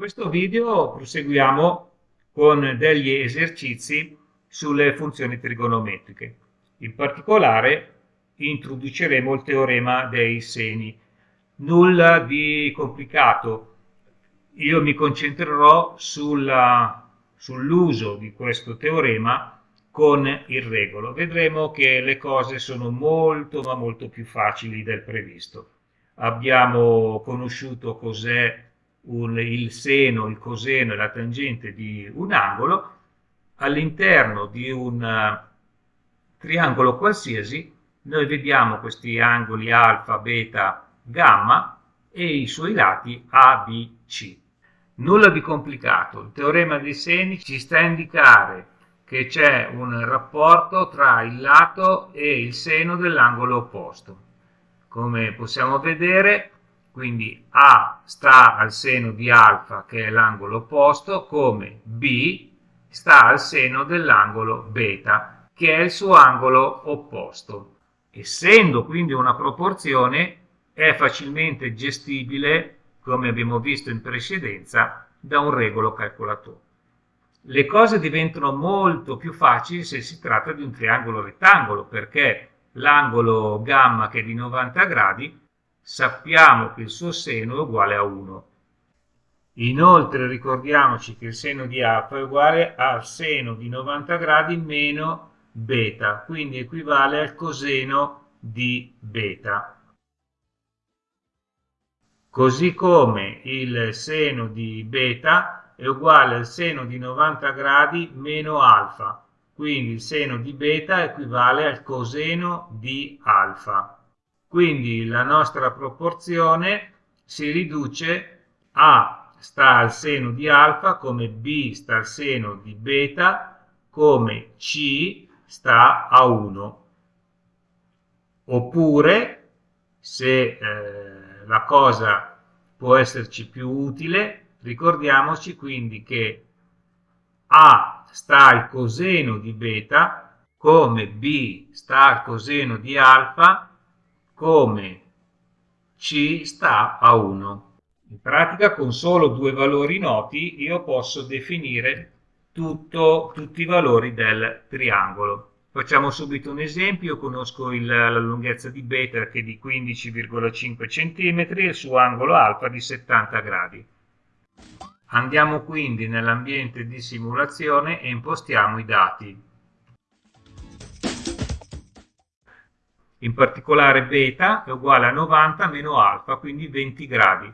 questo video proseguiamo con degli esercizi sulle funzioni trigonometriche. In particolare introduceremo il teorema dei seni. Nulla di complicato. Io mi concentrerò sull'uso di questo teorema con il regolo. Vedremo che le cose sono molto ma molto più facili del previsto. Abbiamo conosciuto cos'è il seno, il coseno e la tangente di un angolo. All'interno di un uh, triangolo qualsiasi noi vediamo questi angoli alfa, beta, gamma e i suoi lati A, B, C. Nulla di complicato, il teorema dei seni ci sta a indicare che c'è un rapporto tra il lato e il seno dell'angolo opposto. Come possiamo vedere, quindi A sta al seno di alfa, che è l'angolo opposto, come B sta al seno dell'angolo beta, che è il suo angolo opposto. Essendo quindi una proporzione, è facilmente gestibile, come abbiamo visto in precedenza, da un regolo calcolatore le cose diventano molto più facili se si tratta di un triangolo rettangolo, perché l'angolo gamma che è di 90 gradi sappiamo che il suo seno è uguale a 1. Inoltre ricordiamoci che il seno di alfa è uguale al seno di 90 gradi meno beta, quindi equivale al coseno di beta. Così come il seno di beta è uguale al seno di 90 gradi meno alfa, quindi il seno di beta equivale al coseno di alfa. Quindi la nostra proporzione si riduce A sta al seno di alfa come B sta al seno di beta come C sta a 1. Oppure, se eh, la cosa può esserci più utile, Ricordiamoci quindi che A sta al coseno di beta, come B sta al coseno di alfa, come C sta a 1. In pratica con solo due valori noti io posso definire tutto, tutti i valori del triangolo. Facciamo subito un esempio, io conosco il, la lunghezza di beta che è di 15,5 cm e il suo angolo alfa di 70 gradi. Andiamo quindi nell'ambiente di simulazione e impostiamo i dati. In particolare beta è uguale a 90 meno alfa, quindi 20 gradi.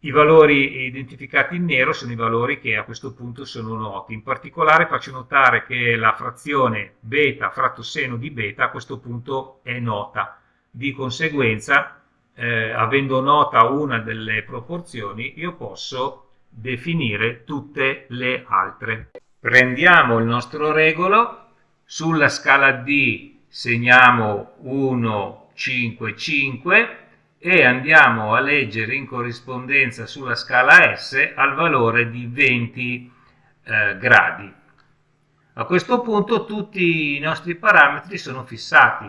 I valori identificati in nero sono i valori che a questo punto sono noti. In particolare faccio notare che la frazione beta fratto seno di beta a questo punto è nota. Di conseguenza eh, avendo nota una delle proporzioni, io posso definire tutte le altre. Prendiamo il nostro regolo, sulla scala D segniamo 1, 5, 5 e andiamo a leggere in corrispondenza sulla scala S al valore di 20 eh, gradi. A questo punto tutti i nostri parametri sono fissati.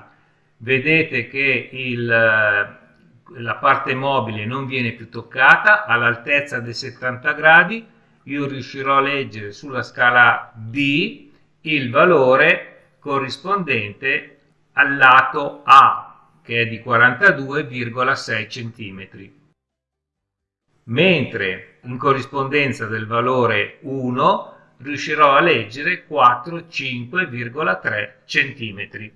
Vedete che il la parte mobile non viene più toccata all'altezza dei 70 gradi io riuscirò a leggere sulla scala D il valore corrispondente al lato A che è di 42,6 cm mentre in corrispondenza del valore 1 riuscirò a leggere 45,3 cm